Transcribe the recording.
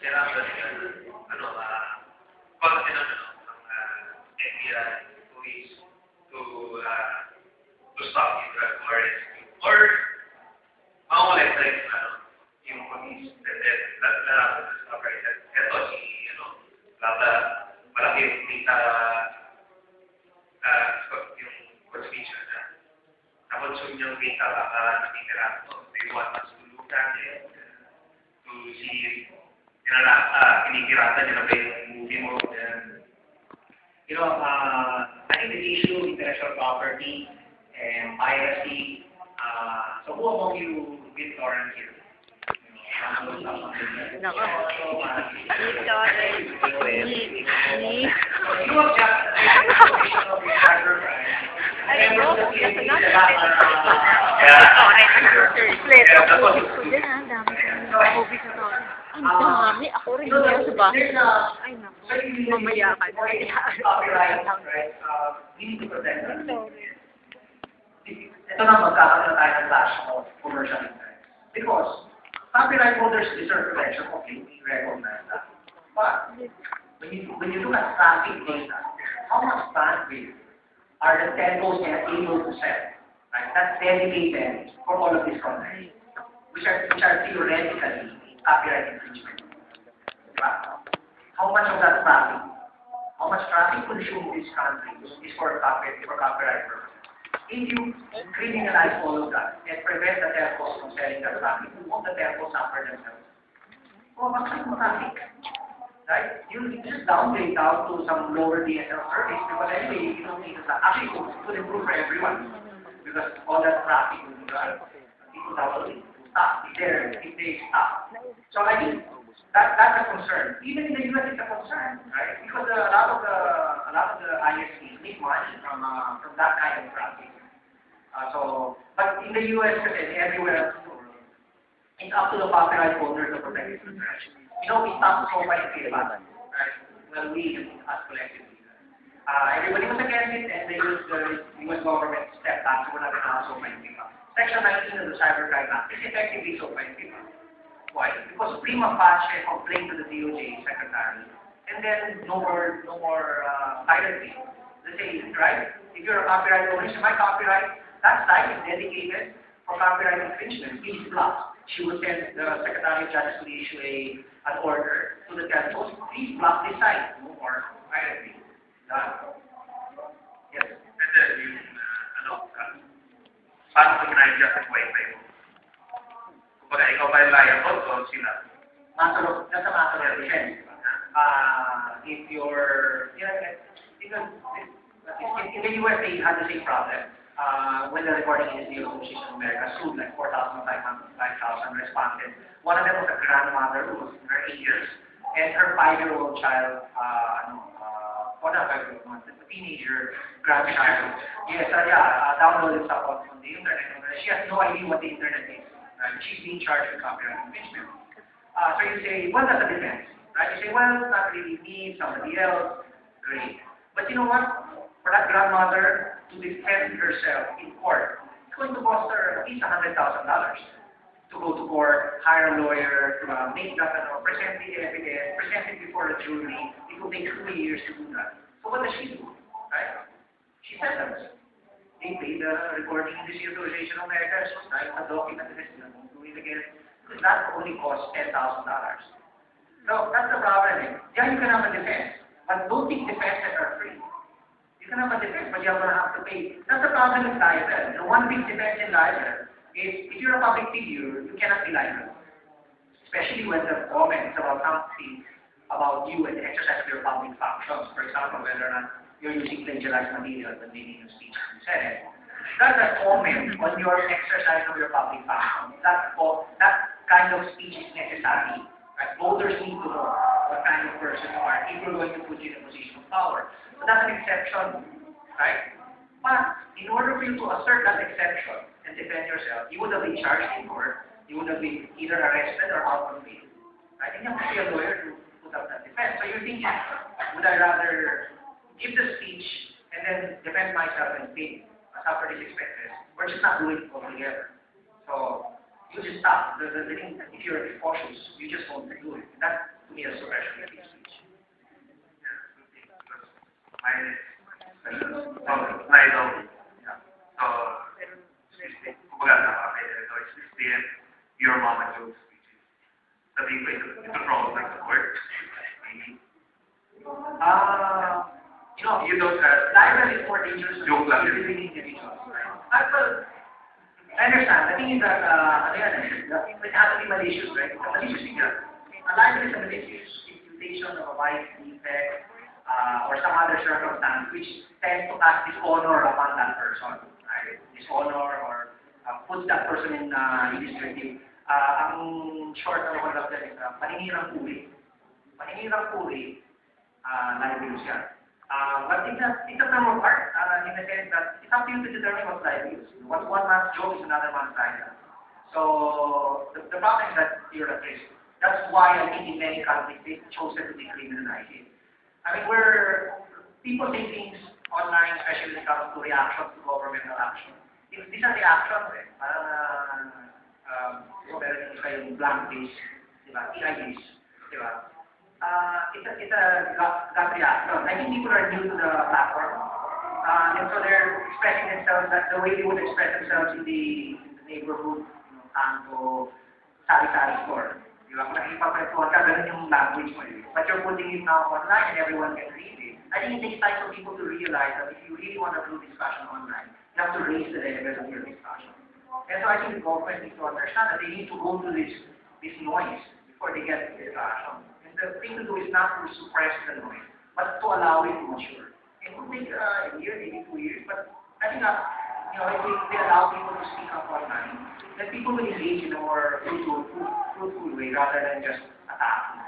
kailangan nila, ano, uh, konti ng, ano, ng uh, NBI police to, uh, to stop drug or rescue. Or, mawala sa yung, ano, yung police, that, eto si, ano, lata, malaki yung kita, uh, yung constitution na, na-consume yung kita, baka nakitira ko, they want nila, uh, kinikirata nila ba yung movie mo, and, You know, uh, I think the issue intellectual property and piracy, uh, so who among you with torrent here? Nako. Ni. You object to the information of your cybercrime. Ay, Remember no, the kasi PNP nga, that, Yeah. Translate ako ko dyan ang dami kong movie sa to. Ang dami. Ako rin yan there's a, Ay, nako. you- Mamaya ka. Copyright, right? Um, to protect them. Sorry. ito na magkakaroon tayo ng clash of commercial interest. Because copyright holders deserve protection, completely recognize that. But when you, when you look at traffic data, how much bandwidth are the telcos able to sell? Right? That's dedicated for all of these content, which are, which are theoretically copyright infringement. How much of that traffic, how much traffic consumed in this country is for copyright, for copyright purposes? If you criminalize all of that and prevent the telcos from selling their traffic, won't the telcos suffer themselves? Oh, bakit mo traffic? Right? You you just downgrade down to some lower DSL service because anyway, you don't need to Actually, it would- improve for everyone because all that traffic will be done. People that will if they're if they stop. So I think that that's a concern. Even in the US, it's a concern, right? Because a lot of the a lot of the ISPs make money from uh, from that kind of traffic. Uh, so, but in the US, kasi everywhere else the it's up to the copyright holder to protect its interest. You know, we stopped so many films, right? Well, we, us collectively. Uh, everybody was against it, and the US, the US government stepped back, so we're not going so many. Section 19 of the Cybercrime Act is effectively so many people. Why? Because prima facie complaint to the DOJ secretary, and then no more, no more uh, piracy. The same, right? If you're a copyright owner, so my copyright, that site is dedicated for copyright infringement. Please block. She would send the Secretary Justice to issue a an order to the telcos. Please block this site. No more piracy. Done. Yes. and then yung, uh, ano, uh, paano ko ginagawa sa wifi mo? Kumbaga, ikaw ba yung liable o sila? Matter of, that's a matter. Uh, if you're, you know, because in, the US they had the same problem. Uh, when the recording industry association of America sued like 4,500 5,000 responded. One of them was a grandmother who was in her eight years, and her five-year-old child, uh, ano, uh, or not five-year-old, a teenager grandchild. Yes, uh, yeah, uh, downloaded stuff on, on the internet. She has no idea what the internet is. Right? She's being charged with copyright infringement. Uh, so you say, well, that's a defense. Right? You say, well, it's not really me, somebody else. Great. But you know what? For that grandmother to defend herself in court, it's going to cost her at least $100,000 to go to court, hire a lawyer, to uh, make that, uh, present the evidence, present it before the jury. It will take two years to do that. So what does she do? Right? She settles. They pay the recording industry association of America, so type a document this, and do it again. That only costs $10,000. So that's the problem. Yeah, you can have a defense, but don't think defenses are free. You can have a defense, but you're going to have to pay. That's the problem with libel. The one big defense in libel is if you're a public figure, you cannot be liable. Especially when the comments about something about you and exercise of your public functions. For example, whether or not you're using plagiarized material when making a speech the Senate. That's a comment on your exercise of your public function. That, that kind of speech is necessary. Right? Voters need to know what kind of person you are if you're going to put you in a position of power. So that's an exception, right? But in order for you to assert that exception and defend yourself, you would have been charged in court, you would have been either arrested or out on bail. Right? And you have to be a lawyer to put up that defense. So you're thinking, would I rather give the speech and then defend myself and pay, suffer these expenses, or just not do it altogether? So you just stop. The, the, the thing, if you're cautious, you just won't do it. That, to me, is suppression of speech. Mine is, uh, my law. So, kumbaga, nakakaya ito, it's explain your mama jokes, which is, sabihin ko, ito, ito wrong, like the word, maybe. Uh, you know, You don't have, libel is more dangerous than Joke lang individual individuals. Right? I understand. The thing is that, uh, ano yan, it has to be malicious, right? It's a malicious thing. A libel is a malicious imputation of a vice, defect, uh, or some other circumstance which tends to cast dishonor upon that person, right? Dishonor or uh, puts that person in uh, disrepute. Uh, ang short na naman lang is uh, paninirang puri. Paninirang puri, uh, libelous yan. Uh, but it's a, it's a term of art, uh, in the sense that it's up to you to determine what's libelous. What's one man's joke is another man's idea. So, the, the problem is that you're at risk. That's why I think in many countries they've chosen to decriminalize it. I mean, where people say things online, especially when it comes to reactions to governmental action. If these are reactions, eh, parang, uh, um, meron yung blank face, di ba? EIDs, di? Uh, it's a, it's a gut, gut reaction. I think people are new to the platform. Uh, and so they're expressing themselves that the way they would express themselves in the, in the neighborhood, you know, kanto, sari-sari store. Di ba? Kung nakikipagkwentuhan ka, ganun language. But you're putting it now online and everyone can read it. I think it takes time for people to realize that if you really want to do discussion online, you have to raise the level of your discussion. And so I think the government needs to understand that they need to go through this, this noise before they get to the discussion. The thing to do is not to suppress the noise, but to allow it to mature. It will take uh, a year, maybe two years, but I think that, you know, if we, we allow people to speak up online, then people will engage in a more fruitful, fruitful way rather than just attacking.